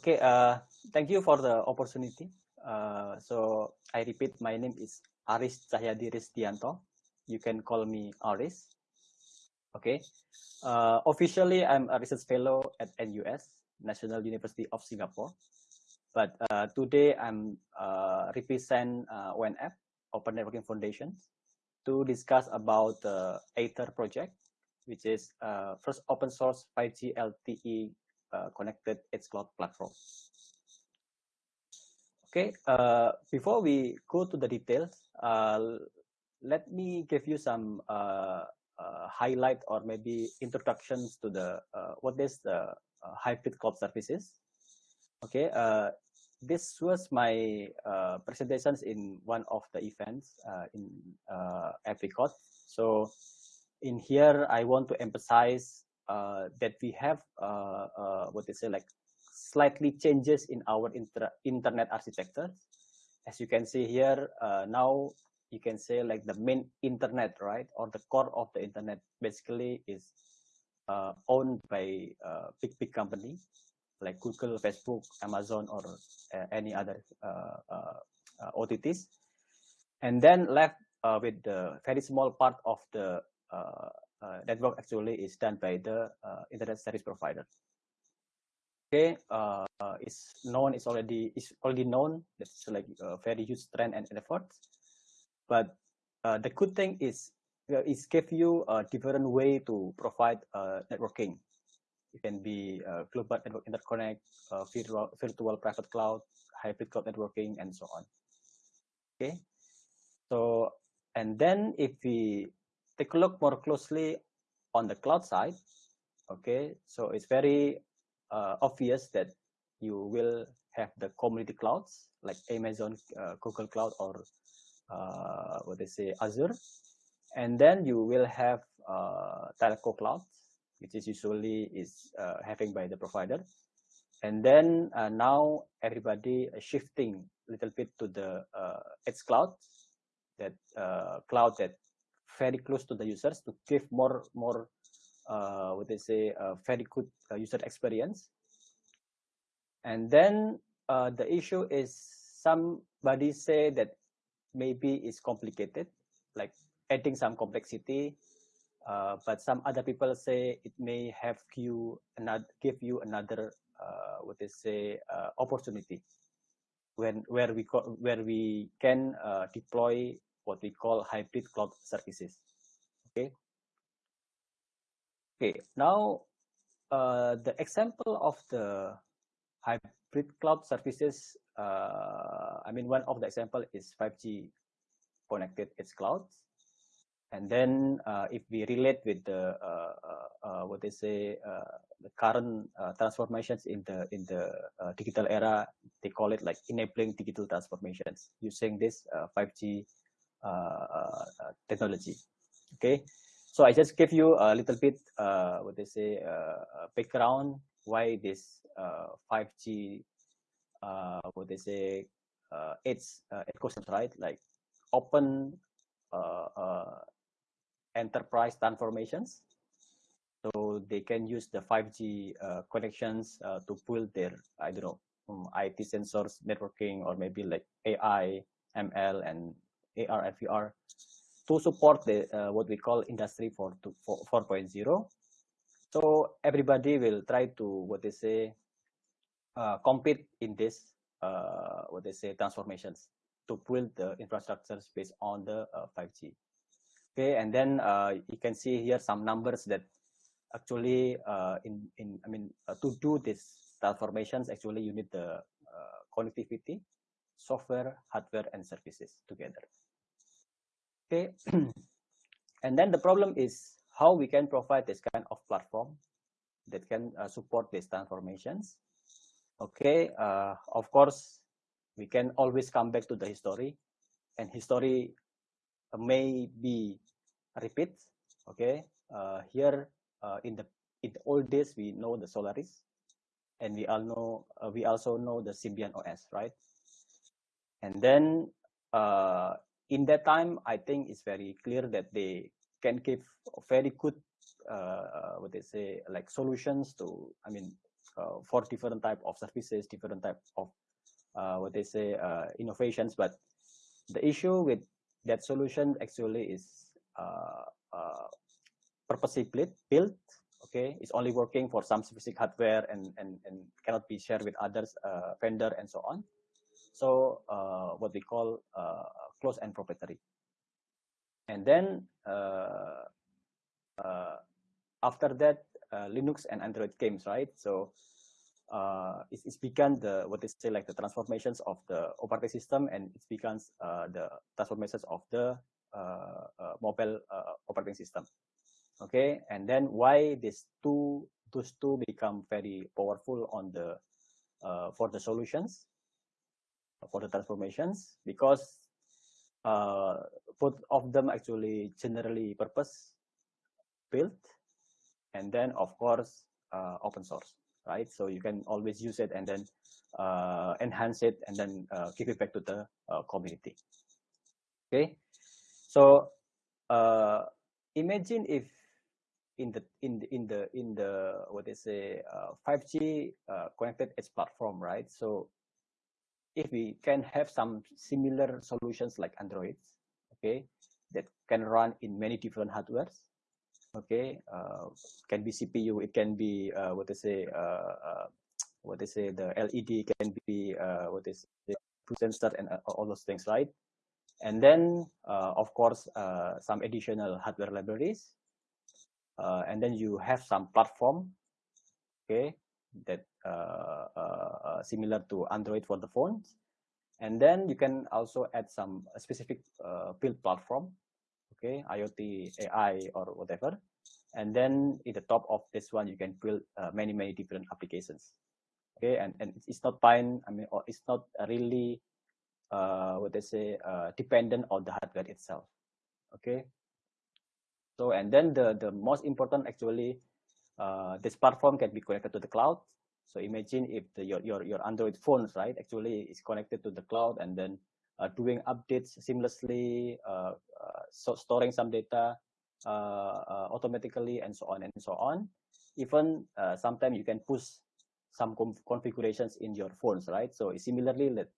Okay, uh, thank you for the opportunity. Uh, so I repeat, my name is Aris Cahyadi Ristianto. You can call me Aris. Okay, uh, officially I'm a research fellow at NUS, National University of Singapore. But uh, today I'm uh, represent uh, ONF, Open Networking Foundation, to discuss about the Aether project, which is uh, first open source 5G LTE connected edge cloud platform. Okay, uh, before we go to the details, uh, let me give you some uh, uh, highlight or maybe introductions to the what is the hybrid cloud services. Okay, this was my presentations in one of the events in uh, Apricot. So in here, I want to emphasize uh, that we have uh, uh, what they say like slightly changes in our inter internet architecture. As you can see here, now you can say like the main internet, right, or the core of the internet basically is uh, owned by uh, big big company like Google, Facebook, Amazon, or uh, any other OTTs, and then left with the very small part of the uh, Uh, network actually is done by the uh, internet service provider. Okay, uh, it's known, it's already it's already known. That's like a very huge trend and effort. But uh, the good thing is uh, it gives you a different way to provide networking. It can be global network interconnect, virtual, virtual private cloud, hybrid cloud networking, and so on. Okay, so and then if we take a look more closely on the cloud side, okay, so it's very uh, obvious that you will have the community clouds like Amazon, uh, Google Cloud, or uh, what they say Azure, and then you will have uh, telco cloud, which is usually is uh, having by the provider, and then uh, now everybody shifting a little bit to the uh, edge cloud, that cloud that very close to the users to give more more uh, what they say a very good uh, user experience. And then uh, the issue is somebody say that maybe it's complicated like adding some complexity uh, but some other people say it may have you another give you another uh, what they say uh, opportunity when where we where we can deploy what we call hybrid cloud services. Okay. Okay. Now, uh, the example of the hybrid cloud services. Uh, I mean, one of the example is 5G connected edge clouds. And then uh, if we relate with the uh, uh, uh what they say the current transformations in the in the digital era, they call it like enabling digital transformations using this 5G uh, uh, uh, Uh, uh, technology. Okay, so I just give you a little bit uh, what they say background why this 5G what they say it's ecosystem right? Like open enterprise transformations. So they can use the 5G uh, connections uh, to build their, I don't know, um, IT sensors, networking, or maybe like AI, ML, and AR and VR to support the uh, what we call industry 4.0 so everybody will try to what they say uh, compete in this uh, what they say transformations to build the infrastructures based on the 5g uh, okay and then uh, you can see here some numbers that actually uh, in in i mean to do this transformations actually you need the connectivity software hardware and services together Okay. and then the problem is how we can provide this kind of platform that can uh, support these transformations. Okay. Uh, of course, we can always come back to the history and history may be repeat. Okay. Uh, here uh, in the in the old days, we know the Solaris and we all know uh, we also know the Symbian OS, right? And then uh, in that time, I think it's very clear that they can give very good, uh, what they say, like solutions to, I mean, for different type of services, different type of what they say innovations. But the issue with that solution actually is purposely built okay it's only working for some specific hardware and and, and cannot be shared with others uh, vendor and so on so uh, what we call uh, closed and proprietary. And then uh, uh, after that uh, linux and android came, right? So it's, it's begun the what is say like the transformations of the operating system and it becomes the transformations of the mobile operating system. Okay? And then why these two those two become very powerful on the uh, for the solutions for the transformations? Because uh, both of them actually generally purpose built and then of course uh, open source right? So you can always use it and then uh, enhance it and then uh, give it back to the uh, community. Okay? So imagine if in the in the in the in the what they say uh, 5G uh, connected edge platform, right? So if we can have some similar solutions like Androids, okay, that can run in many different hardwares, okay, uh, can be CPU, it can be uh, what they say, uh, uh, what they say, the LED can be what is sensor and all those things, right? And then, of course, some additional hardware libraries uh, and then you have some platform okay that uh, uh, uh, similar to android for the phones. And then you can also add some specific uh, build platform okay iot ai or whatever. And then in the top of this one you can build uh, many many different applications okay? And and it's not fine i mean or it's not really uh, what they say uh, dependent on the hardware itself okay? So, and then the, the most important actually, uh, this platform can be connected to the cloud. So imagine if the, your, your, your Android phones, right, actually is connected to the cloud and then uh, doing updates seamlessly, uh, uh so storing some data uh, uh, automatically and so on and so on. Even sometimes you can push some configurations in your phones, right? So similarly, let,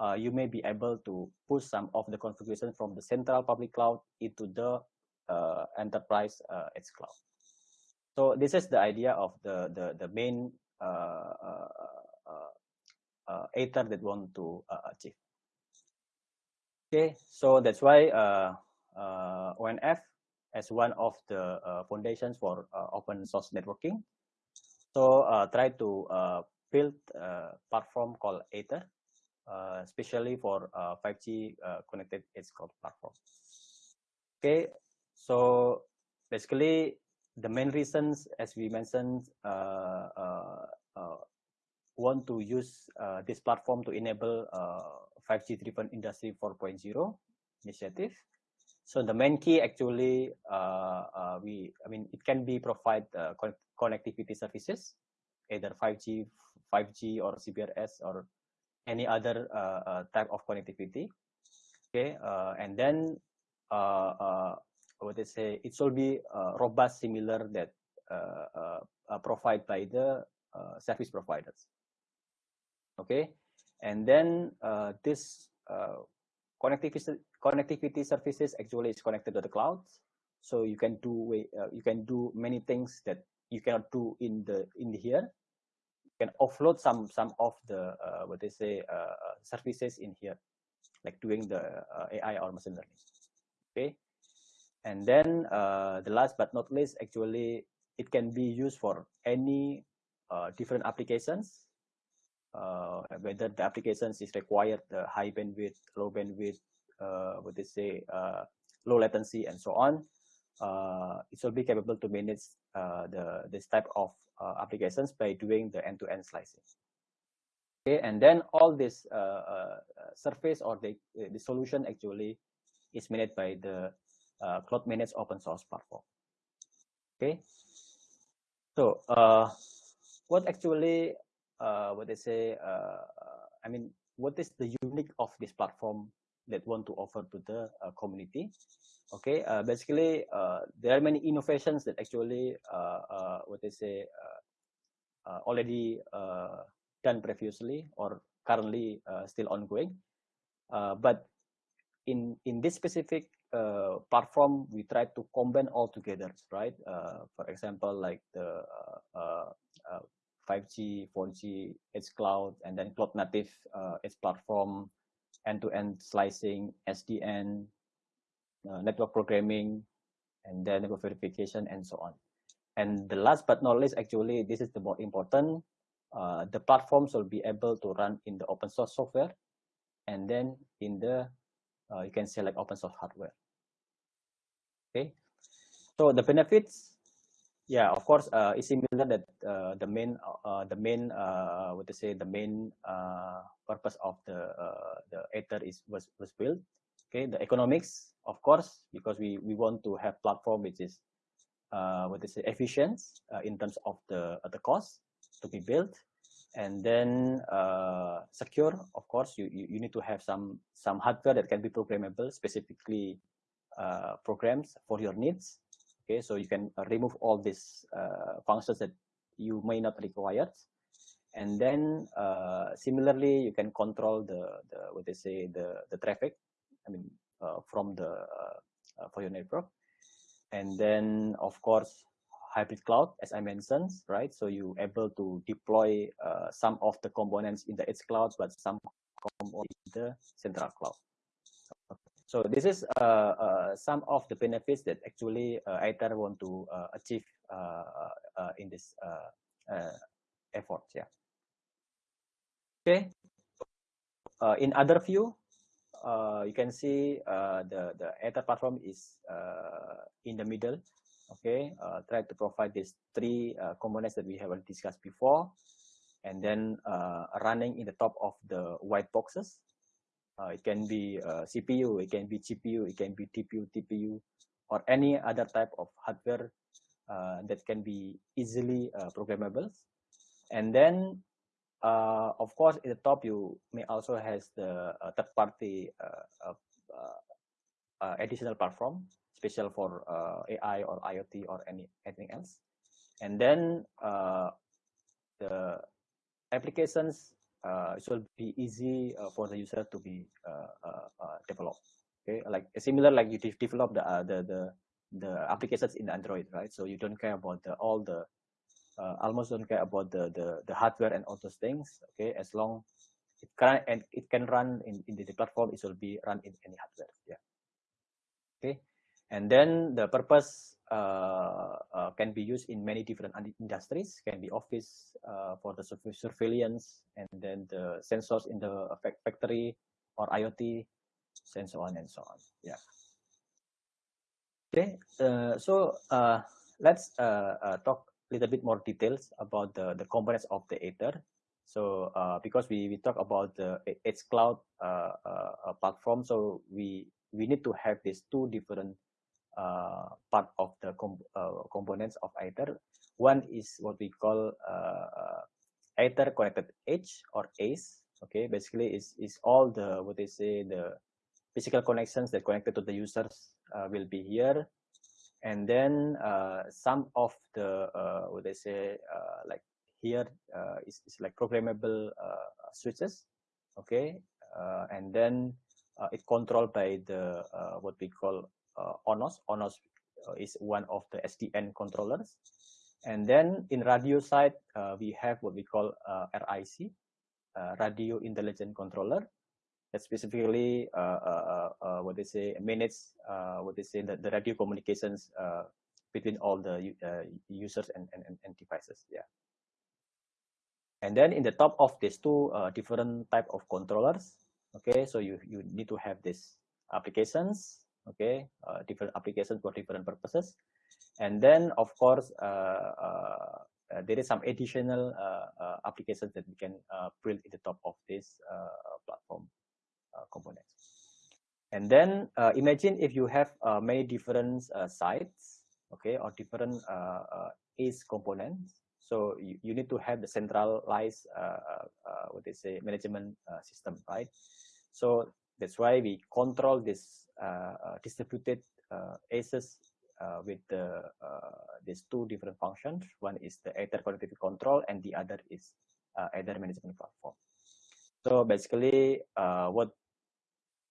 uh, you may be able to push some of the configuration from the central public cloud into the uh, enterprise uh, edge cloud. So this is the idea of the the the main uh, Aether that want to uh, achieve. Okay, so that's why uh, uh, ONF as one of the foundations for open source networking. So try to build a platform called Aether, uh, especially for uh, 5G uh, connected edge cloud platform. Okay, so basically, the main reasons, as we mentioned, uh, uh, uh, want to use uh, this platform to enable 5G uh, driven Industry 4.0 initiative. So the main key actually, uh, uh, we, I mean, it can be provide con connectivity services, either 5G, 5G or CBRS or any other type of connectivity. Okay, and then what they say it should be uh, robust similar that uh, uh, uh provided by the uh, service providers. Okay? And then uh, this connectivity connectivity services actually is connected to the cloud. So you can do you can do many things that you cannot do in the in here. You can offload some some of the what they say services in here like doing the ai or machine learning. Okay and then uh, the last but not least, actually, it can be used for any uh, different applications, uh, whether the applications is required high bandwidth, low bandwidth, uh, what they say, uh, low latency, and so on. Uh, it will be capable to manage the this type of applications by doing the end-to-end -end slicing. Okay, and then all this surface or the the solution actually is managed by the uh, cloud managed open source platform. Okay, so uh, what actually uh, what they say? Uh, I mean, what is the unique of this platform that want to offer to the uh, community? Okay, uh, basically, there are many innovations that actually what they say already done previously or currently still ongoing. but in in this specific uh, platform, we try to combine all together, right? Uh, for example, like the uh, 5G, 4G, edge cloud, and then cloud native edge platform, end-to-end -end slicing, SDN, network programming, and then network verification, and so on. And the last but not least, actually, this is the more important. Uh, the platforms will be able to run in the open source software, and then in the uh, you can select open source hardware. Okay, so the benefits, yeah, of course, uh, it's similar that uh, the main, uh, the main, uh, what to say, the main uh, purpose of the uh, the Aether is was was built. Okay, the economics, of course, because we we want to have platform which is uh, what is efficient uh, in terms of the uh, the cost to be built and then uh, secure of course you, you, you need to have some some hardware that can be programmable specifically uh, programs for your needs. Okay so you can remove all these uh, functions that you may not require. And then uh, similarly you can control the, the what they say the the traffic i mean uh, from the uh, for your network. And then of course hybrid cloud, as I mentioned, right? So you able to deploy uh, some of the components in the edge cloud, but some in the central cloud. So this is uh, uh, some of the benefits that actually uh, Aether want to uh, achieve uh, uh, in this effort. Yeah. Okay. in other view, you can see the the Aether platform is in the middle okay uh, try to provide these three uh, components that we have discussed before. And then uh, running in the top of the white boxes. Uh, it can be uh, cpu it can be gpu it can be tpu tpu or any other type of hardware uh, that can be easily programmable. And then of course in the top you may also has the third party additional platform special for uh, AI or IoT or any anything else. And then uh, the applications uh, should be easy uh, for the user to be uh, uh, developed. Okay, like similar like you develop the the the the applications in Android, right? So you don't care about the all the almost don't care about the the the hardware and all those things. Okay, as long it can and it can run in in the platform, it will be run in any hardware. Yeah. Okay. And then the purpose uh, uh, can be used in many different industries, can be office uh, for the surveillance, and then the sensors in the factory or IoT, and so on and so on. Yeah. Okay, uh, so uh, let's uh, talk a little bit more details about the, the components of the Aether. So because we, we talk about the Edge Cloud platform, so we, we need to have these two different part of the com uh, components of Aether. One is what we call uh, Aether connected edge or ACE. Okay, basically is is all the what they say the physical connections that connected to the users uh, will be here, and then uh, some of the uh, what they say like here is is like programmable switches. Okay, and then it controlled by the what we call uh, ONOS. ONOS uh, is one of the SDN controllers. And then in radio side, uh, we have what we call uh, RIC, uh, Radio Intelligent Controller. That specifically, uh, what they say, manage what they say, the, the radio communications between all the users and, and, and devices. Yeah. And then in the top of these two uh, different type of controllers, okay, so you, you need to have these applications okay uh, different applications for different purposes. And then of course uh, uh, uh there is some additional uh, uh applications that we can uh, build in the top of this uh, platform components. And then imagine if you have many different sites okay or different ACE components. So you, you need to have the centralized what they say management system right? So that's why we control this uh, uh, distributed uh, ACEs with the these two different functions. One is the Aether connectivity control, and the other is Aether management platform. So basically, what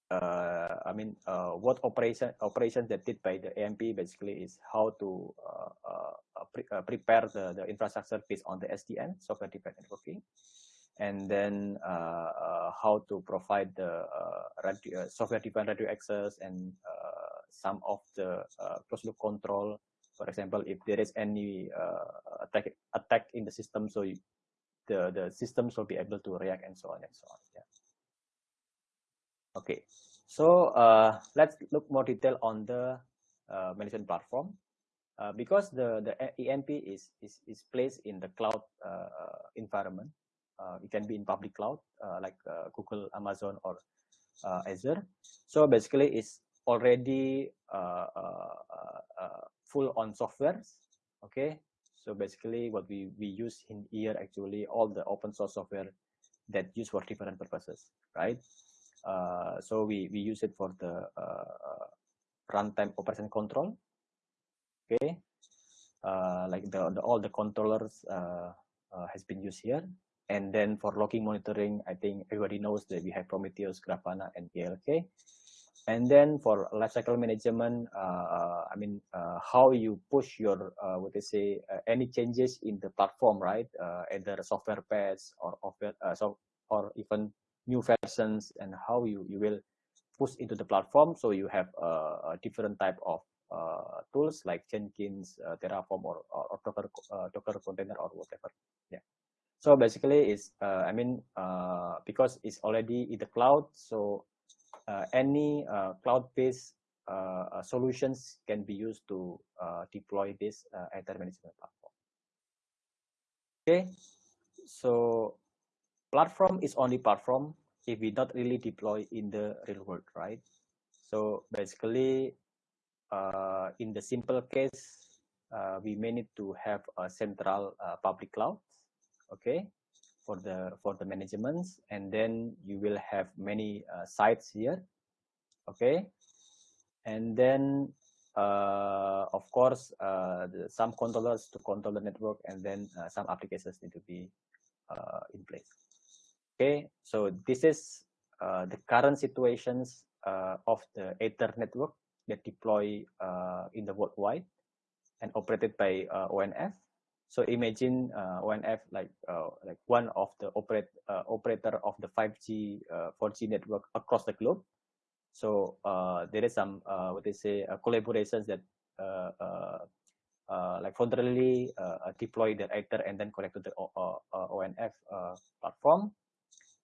uh, I mean, uh, what operation operations that did by the AMP basically is how to uh, pre prepare the, the infrastructure based on the SDN, software defined networking, and then how to provide the radio, software defined radio access and some of the closed loop control. For example, if there is any attack attack in the system, so you, the the systems will be able to react and so on and so on. Yeah. Okay, so uh, let's look more detail on the uh, management platform. Uh, because the the EMP is is is placed in the cloud uh, environment, uh, it can be in public cloud uh, like Google, Amazon, or Azure. So basically, it's already full on software. Okay, so basically what we, we use in here actually all the open source software that use for different purposes, right? Uh, so we, we use it for the uh, runtime operation control. Okay, uh, like the, the all the controllers uh, uh, has been used here. And then for logging monitoring, I think everybody knows that we have Prometheus, Grafana, and ELK. And then for lifecycle management, uh, I mean, uh, how you push your, uh, what they say, uh, any changes in the platform, right? Uh, either software patch or, uh, so, or even new versions and how you, you will push into the platform. So you have a different type of tools like Jenkins, Terraform, or, or, Docker, Docker container or whatever. Yeah. So basically, it's I mean because it's already in the cloud, so uh, any uh, cloud-based uh, solutions can be used to deploy this Aether management platform. Okay, so platform is only platform if we not really deploy in the real world, right? So basically, uh, in the simple case, uh, we may need to have a central uh, public cloud, okay? for the for the management and then you will have many uh, sites here okay and then uh, of course uh, the, some controllers to control the network and then uh, some applications need to be uh, in place okay so this is uh, the current situations of the Aether network that deploy in the worldwide and operated by onf so imagine uh, ONF like uh, like one of the operate uh, operator of the 5G 4G uh, network across the globe. So uh, there is some uh, what they say collaborations that like voluntarily deploy their actor and then connect to the ONF platform.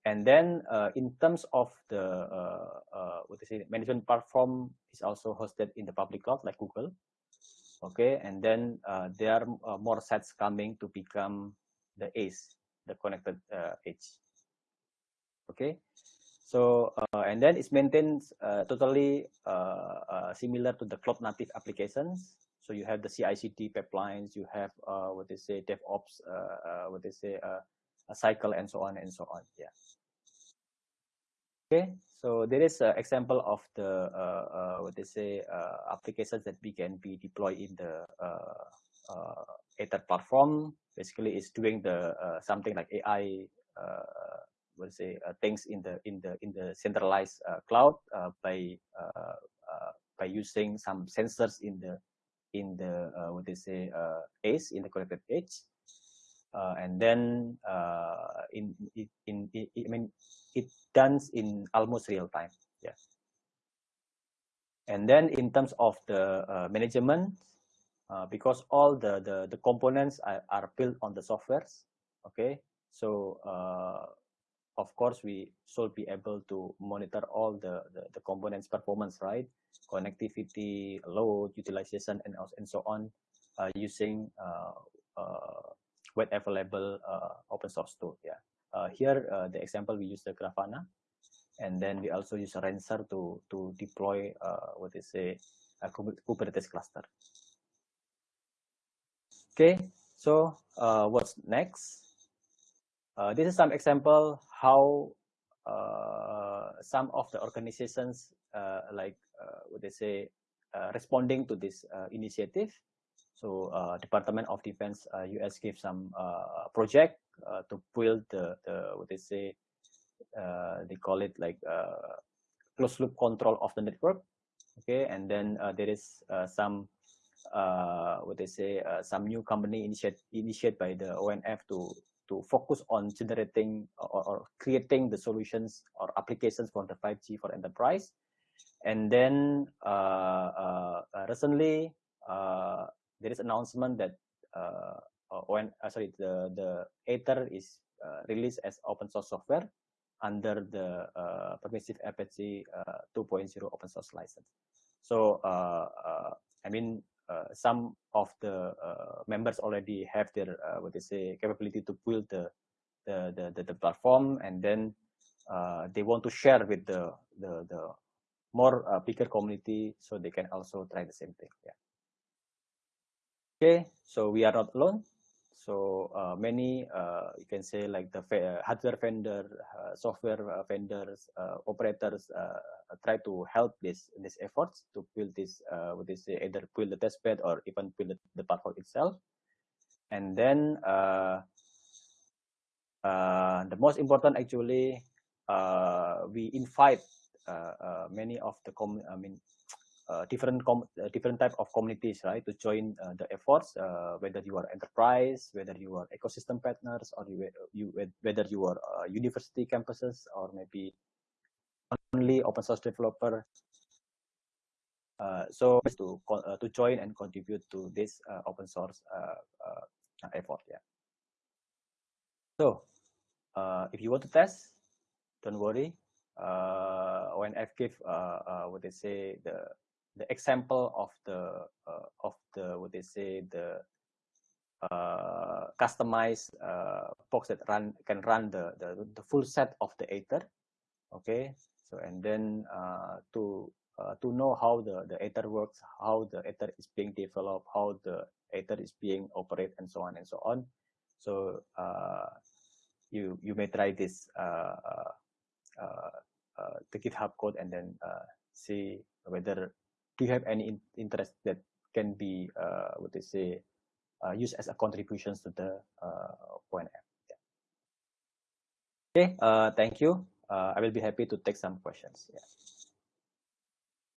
And then in terms of the what they say management platform is also hosted in the public cloud like Google okay? And then uh, there are uh, more sets coming to become the ACE the connected uh, edge okay? So uh, and then it's maintained uh, totally uh, similar to the cloud native applications. So you have the CI/CD pipelines you have what they say DevOps what they say a cycle and so on and so on. Yeah okay so there is an example of the uh, uh, what they say uh, applications that we can be deployed in the uh, uh, Aether platform. Basically, it's doing the uh, something like AI, what say things in the in the in the centralized cloud by by using some sensors in the in the what they say ACE in the connected edge. and then in, in, in I mean it done in almost real time. Yeah. And then in terms of the uh, management, uh, because all the, the, the components are, are built on the softwares, okay? So uh, of course we should be able to monitor all the, the, the components performance, right? Connectivity, load, utilization, and, and so on uh, using uh, uh, web available open source tool, yeah. Uh, here, uh, the example we use the Grafana, and then we also use Rancher to to deploy uh, what is a, a Kubernetes cluster. Okay, so uh, what's next? Uh, this is some example how uh, some of the organizations uh, like what they say responding to this initiative. So Department of Defense US gave some project to build the, the what they say they call it like closed loop control of the network okay and then uh, there is uh, some uh, what they say some new company initiate initiated by the ONF to to focus on generating or, or, creating the solutions or applications for the 5G for enterprise. And then uh, uh, recently uh, there is announcement that Uh, when uh, sorry the the Aether is uh, released as open source software under the permissive Apache 2.0 open source license. So I mean uh, some of the uh, members already have their uh, what they say capability to build the the the, the, the platform and then they want to share with the the, the more bigger community so they can also try the same thing. Yeah. Okay. So we are not alone so uh, many, uh, you can say like the uh, hardware vendor, uh, software uh, vendors, uh, operators try to help this this efforts to build this, what they say, either build the test bed or even build the, platform itself. And then the most important actually, we invite many of the, com I mean, uh, different uh, different type of communities right to join uh, the efforts whether you are enterprise whether you are ecosystem partners or you, you whether you are university campuses or maybe only open source developer. Uh, so to uh, to join and contribute to this uh, open source effort yeah. So if you want to test don't worry. When I've give what they say the the example of the uh, of the what they say the uh, customized uh, box that run can run the, the the full set of the Aether Okay, so and then uh, to uh, to know how the the Aether works, how the Aether is being developed, how the Aether is being operated, and so on and so on. So uh, you you may try this the GitHub code and then see whether do you have any in interest that can be uh, what they say uh, used as a contributions to the uh, point yeah. okay uh, thank you. Uh, i will be happy to take some questions. Yeah